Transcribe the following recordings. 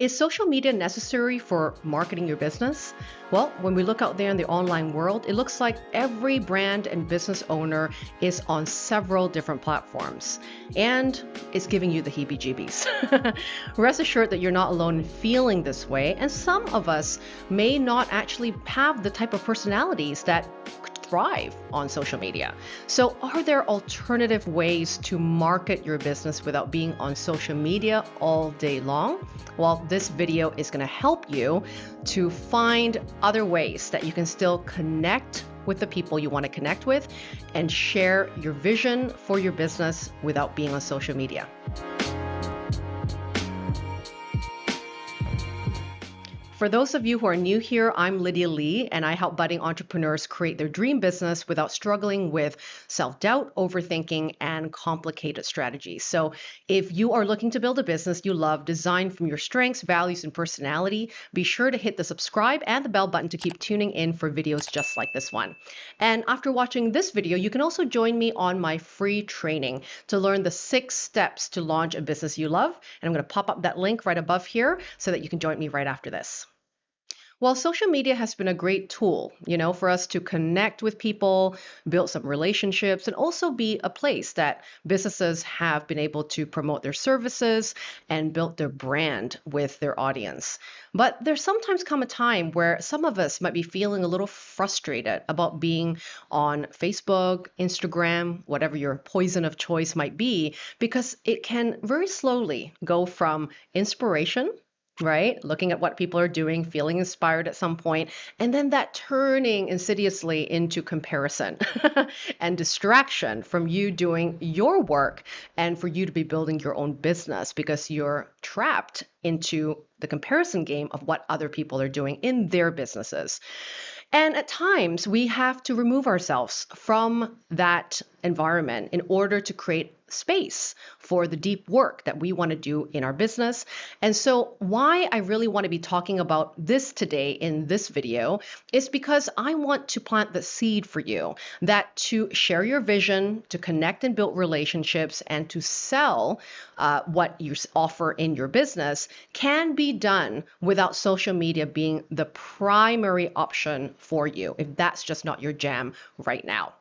Is social media necessary for marketing your business? Well, when we look out there in the online world, it looks like every brand and business owner is on several different platforms and it's giving you the heebie jeebies. Rest assured that you're not alone in feeling this way, and some of us may not actually have the type of personalities that thrive on social media. So, are there alternative ways to market your business without being on social media all day long? Well, this video is going to help you to find other ways that you can still connect with the people you want to connect with and share your vision for your business without being on social media. For those of you who are new here, I'm Lydia Lee, and I help budding entrepreneurs create their dream business without struggling with self doubt, overthinking, and complicated strategies. So, if you are looking to build a business you love, designed from your strengths, values, and personality, be sure to hit the subscribe and the bell button to keep tuning in for videos just like this one. And after watching this video, you can also join me on my free training to learn the six steps to launch a business you love. And I'm going to pop up that link right above here so that you can join me right after this. Well, social media has been a great tool, you know, for us to connect with people, build some relationships, and also be a place that businesses have been able to promote their services and build their brand with their audience. But there's sometimes come a time where some of us might be feeling a little frustrated about being on Facebook, Instagram, whatever your poison of choice might be, because it can very slowly go from inspiration right? Looking at what people are doing, feeling inspired at some point, and then that turning insidiously into comparison and distraction from you doing your work and for you to be building your own business because you're trapped into the comparison game of what other people are doing in their businesses. And at times, we have to remove ourselves from that environment in order to create space for the deep work that we want to do in our business. And so, why I really want to be talking about this today in this video is because I want to plant the seed for you that to share your vision, to connect and build relationships, and to sell uh, what you offer in your business can be done without social media being the primary option for you if that's just not your jam right now.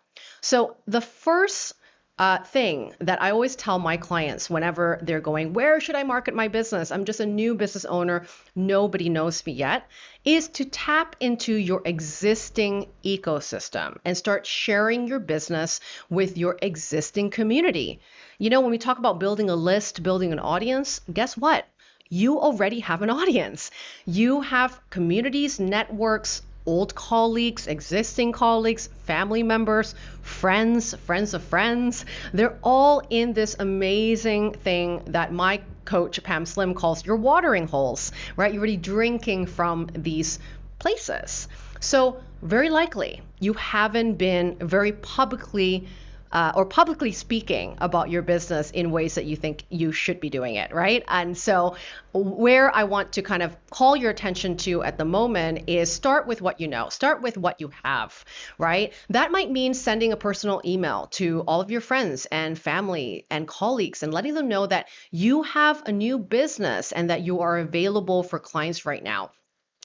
So, the first uh, thing that I always tell my clients whenever they're going, Where should I market my business? I'm just a new business owner. Nobody knows me yet. Is to tap into your existing ecosystem and start sharing your business with your existing community. You know, when we talk about building a list, building an audience, guess what? You already have an audience. You have communities, networks, old colleagues, existing colleagues, family members, friends, friends of friends. They're all in this amazing thing that my coach, Pam Slim, calls your watering holes, right? You're already drinking from these places. So, very likely, you haven't been very publicly uh, or publicly speaking about your business in ways that you think you should be doing it, right? And so, where I want to kind of call your attention to at the moment is start with what you know, start with what you have, right? That might mean sending a personal email to all of your friends and family and colleagues and letting them know that you have a new business and that you are available for clients right now.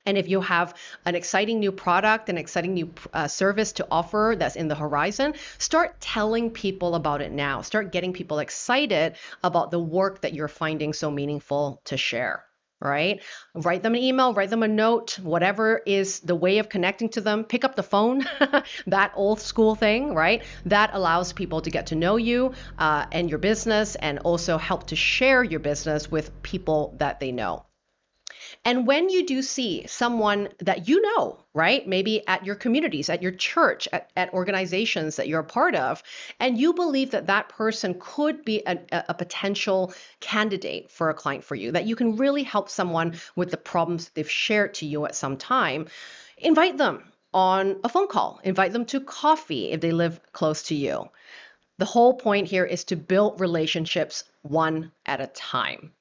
And if you have an exciting new product, an exciting new uh, service to offer that's in the horizon, start telling people about it now. Start getting people excited about the work that you're finding so meaningful to share. Right? Write them an email, write them a note, whatever is the way of connecting to them. Pick up the phone, that old school thing, right? That allows people to get to know you uh, and your business and also help to share your business with people that they know. And when you do see someone that you know, right, maybe at your communities, at your church, at, at organizations that you're a part of, and you believe that that person could be a, a potential candidate for a client for you, that you can really help someone with the problems that they've shared to you at some time, invite them on a phone call, invite them to coffee if they live close to you. The whole point here is to build relationships one at a time.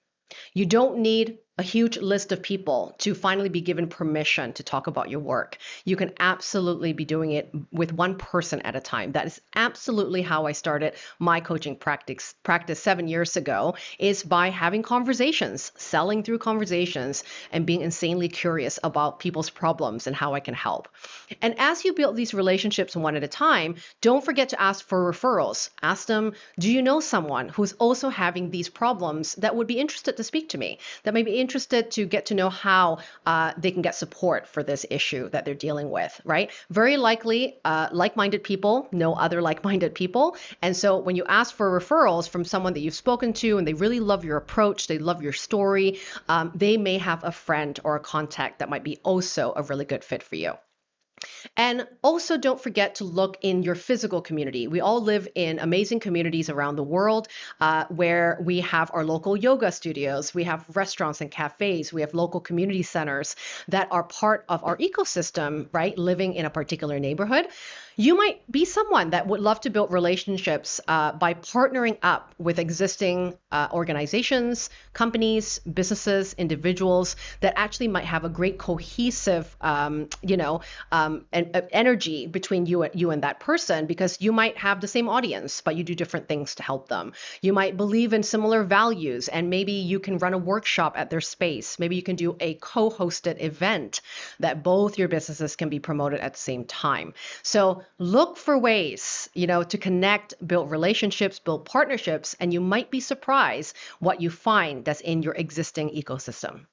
You don't need a huge list of people to finally be given permission to talk about your work. You can absolutely be doing it with one person at a time. That is absolutely how I started my coaching practice practice 7 years ago is by having conversations, selling through conversations and being insanely curious about people's problems and how I can help. And as you build these relationships one at a time, don't forget to ask for referrals. Ask them, "Do you know someone who's also having these problems that would be interested to speak to me?" That may be interested to get to know how uh, they can get support for this issue that they're dealing with, right? Very likely, uh, like minded people know other like minded people. And so when you ask for referrals from someone that you've spoken to and they really love your approach, they love your story, um, they may have a friend or a contact that might be also a really good fit for you. And also, don't forget to look in your physical community. We all live in amazing communities around the world uh, where we have our local yoga studios, we have restaurants and cafes, we have local community centers that are part of our ecosystem, right? Living in a particular neighborhood you might be someone that would love to build relationships uh, by partnering up with existing uh, organizations, companies, businesses, individuals that actually might have a great cohesive, um, you know, um, and, uh, energy between you and you and that person because you might have the same audience, but you do different things to help them. You might believe in similar values, and maybe you can run a workshop at their space. Maybe you can do a co-hosted event that both your businesses can be promoted at the same time. So look for ways, you know, to connect, build relationships, build partnerships, and you might be surprised what you find that's in your existing ecosystem.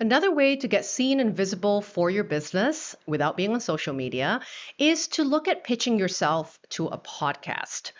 Another way to get seen and visible for your business without being on social media is to look at pitching yourself to a podcast.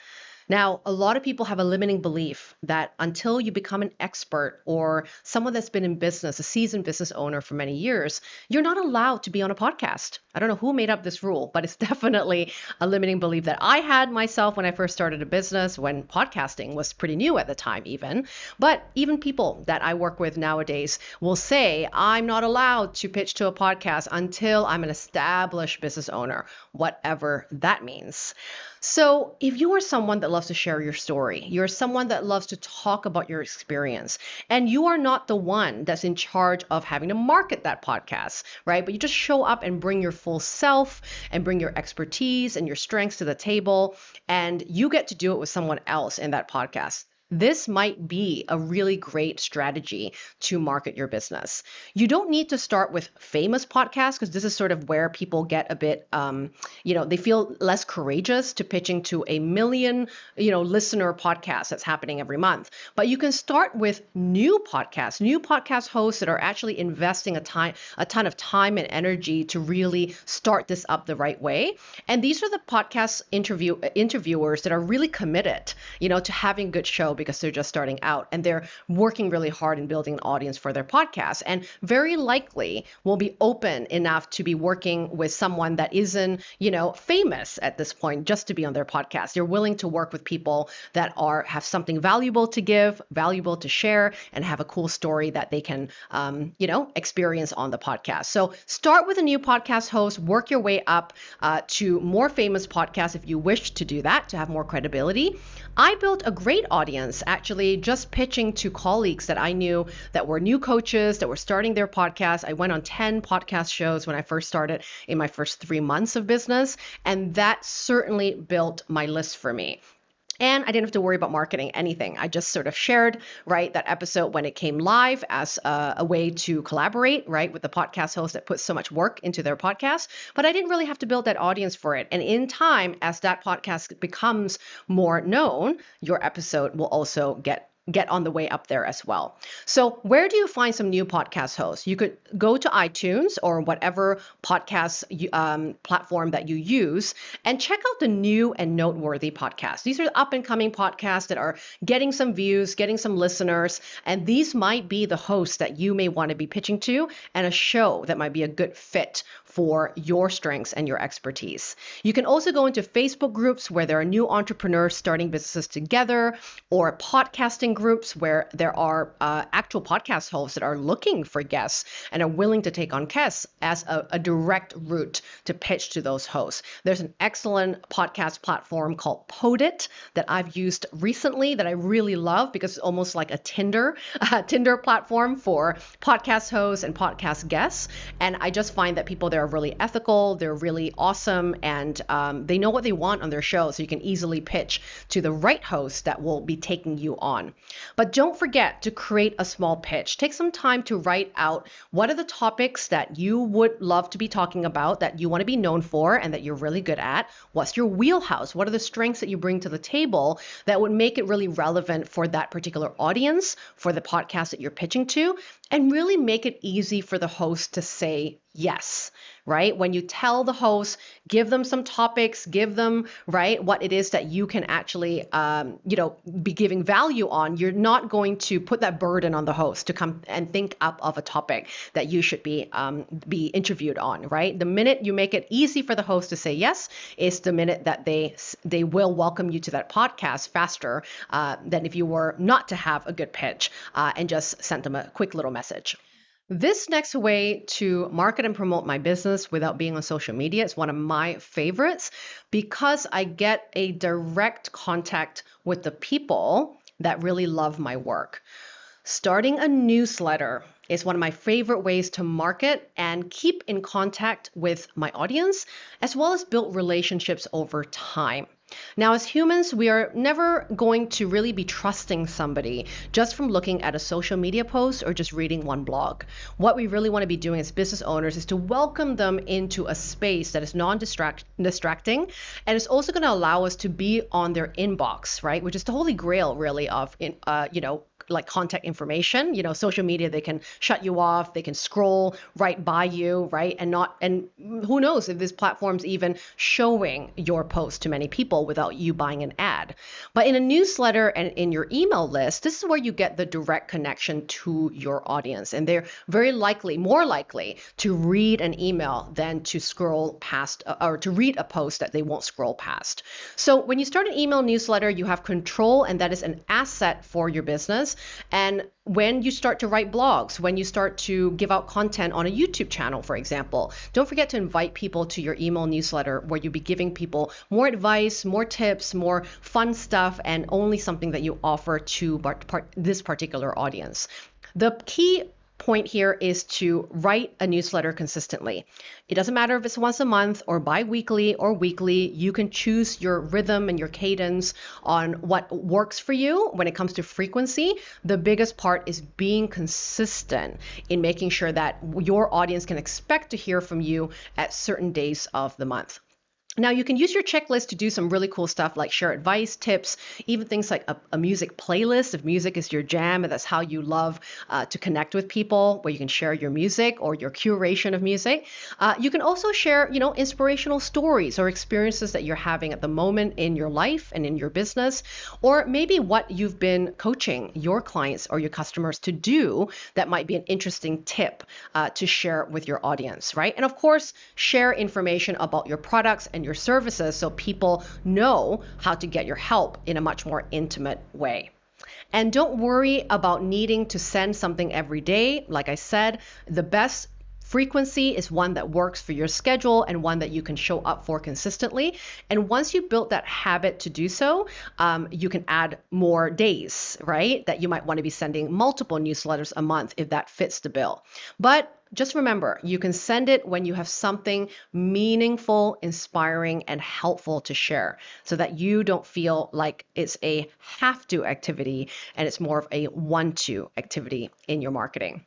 Now, a lot of people have a limiting belief that until you become an expert or someone that's been in business, a seasoned business owner for many years, you're not allowed to be on a podcast. I don't know who made up this rule, but it's definitely a limiting belief that I had myself when I first started a business, when podcasting was pretty new at the time, even. But even people that I work with nowadays will say, I'm not allowed to pitch to a podcast until I'm an established business owner, whatever that means. So, if you are someone that loves to share your story, you're someone that loves to talk about your experience, and you are not the one that's in charge of having to market that podcast, right? But you just show up and bring your full self and bring your expertise and your strengths to the table, and you get to do it with someone else in that podcast this might be a really great strategy to market your business. You don't need to start with famous podcasts because this is sort of where people get a bit, um, you know, they feel less courageous to pitching to a million, you know, listener podcast that's happening every month. But you can start with new podcasts, new podcast hosts that are actually investing a time, a ton of time and energy to really start this up the right way. And these are the podcast interview interviewers that are really committed, you know, to having good show because they're just starting out and they're working really hard in building an audience for their podcast and very likely will be open enough to be working with someone that isn't, you know, famous at this point just to be on their podcast. They're willing to work with people that are have something valuable to give, valuable to share, and have a cool story that they can, um, you know, experience on the podcast. So start with a new podcast host, work your way up uh, to more famous podcasts if you wish to do that to have more credibility. I built a great audience actually just pitching to colleagues that I knew that were new coaches that were starting their podcast. I went on 10 podcast shows when I first started in my first three months of business, and that certainly built my list for me. And I didn't have to worry about marketing anything. I just sort of shared, right, that episode when it came live as a, a, way to collaborate, right, with the podcast host that puts so much work into their podcast. But I didn't really have to build that audience for it. And in time, as that podcast becomes more known, your episode will also get get on the way up there as well. So, where do you find some new podcast hosts? You could go to iTunes or whatever podcast um, platform that you use and check out the new and noteworthy podcasts. These are up and coming podcasts that are getting some views, getting some listeners, and these might be the hosts that you may want to be pitching to and a show that might be a good fit for your strengths and your expertise. You can also go into Facebook groups where there are new entrepreneurs starting businesses together, or podcasting groups where there are uh, actual podcast hosts that are looking for guests and are willing to take on guests as a, a direct route to pitch to those hosts. There's an excellent podcast platform called Podit that I've used recently that I really love because it's almost like a Tinder, a Tinder platform for podcast hosts and podcast guests. And I just find that people there are really ethical, they're really awesome, and um, they know what they want on their show. So you can easily pitch to the right host that will be taking you on. But don't forget to create a small pitch. Take some time to write out what are the topics that you would love to be talking about, that you want to be known for, and that you're really good at. What's your wheelhouse? What are the strengths that you bring to the table that would make it really relevant for that particular audience, for the podcast that you're pitching to, and really make it easy for the host to say yes right? When you tell the host, give them some topics, give them, right, what it is that you can actually, um, you know, be giving value on, you're not going to put that burden on the host to come and think up of a topic that you should be um, be interviewed on, right? The minute you make it easy for the host to say yes is the minute that they they will welcome you to that podcast faster uh, than if you were not to have a good pitch uh, and just sent them a quick little message. This next way to market and promote my business without being on social media is one of my favorites because I get a direct contact with the people that really love my work. Starting a newsletter is one of my favorite ways to market and keep in contact with my audience, as well as build relationships over time. Now, as humans, we are never going to really be trusting somebody just from looking at a social media post or just reading one blog. What we really want to be doing as business owners is to welcome them into a space that is non distracting and it's also going to allow us to be on their inbox, right? Which is the holy grail, really, of, uh, you know, like contact information. You know, social media, they can shut you off, they can scroll right by you, right? And not, and who knows if this platform's even showing your post to many people without you buying an ad. But in a newsletter and in your email list, this is where you get the direct connection to your audience. And they're very likely, more likely to read an email than to scroll past uh, or to read a post that they won't scroll past. So when you start an email newsletter, you have control, and that is an asset for your business. And when you start to write blogs, when you start to give out content on a YouTube channel, for example, don't forget to invite people to your email newsletter where you'll be giving people more advice, more tips, more fun stuff, and only something that you offer to this particular audience. The key point here is to write a newsletter consistently. It doesn't matter if it's once a month or bi weekly or weekly, you can choose your rhythm and your cadence on what works for you when it comes to frequency. The biggest part is being consistent in making sure that your audience can expect to hear from you at certain days of the month. Now you can use your checklist to do some really cool stuff like share advice, tips, even things like a, a music playlist. If music is your jam and that's how you love uh, to connect with people, where you can share your music or your curation of music. Uh, you can also share, you know, inspirational stories or experiences that you're having at the moment in your life and in your business, or maybe what you've been coaching your clients or your customers to do that might be an interesting tip uh, to share with your audience, right? And of course, share information about your products and your services so people know how to get your help in a much more intimate way. And don't worry about needing to send something every day. Like I said, the best frequency is one that works for your schedule and one that you can show up for consistently. And once you build that habit to do so, um, you can add more days, right? That you might want to be sending multiple newsletters a month if that fits the bill. But just remember, you can send it when you have something meaningful, inspiring, and helpful to share so that you don't feel like it's a have to activity and it's more of a want to activity in your marketing.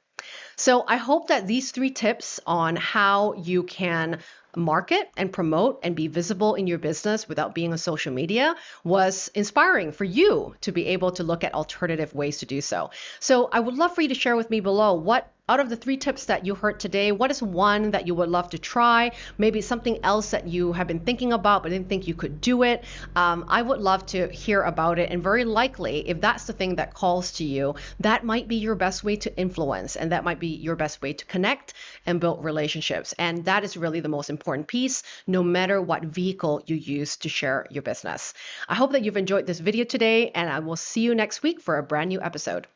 So I hope that these three tips on how you can market and promote and be visible in your business without being on social media was inspiring for you to be able to look at alternative ways to do so. So I would love for you to share with me below what out of the three tips that you heard today, what is one that you would love to try? Maybe something else that you have been thinking about but didn't think you could do it. Um, I would love to hear about it. And very likely, if that's the thing that calls to you, that might be your best way to influence and that might be your best way to connect and build relationships. And that is really the most important piece, no matter what vehicle you use to share your business. I hope that you've enjoyed this video today, and I will see you next week for a brand new episode.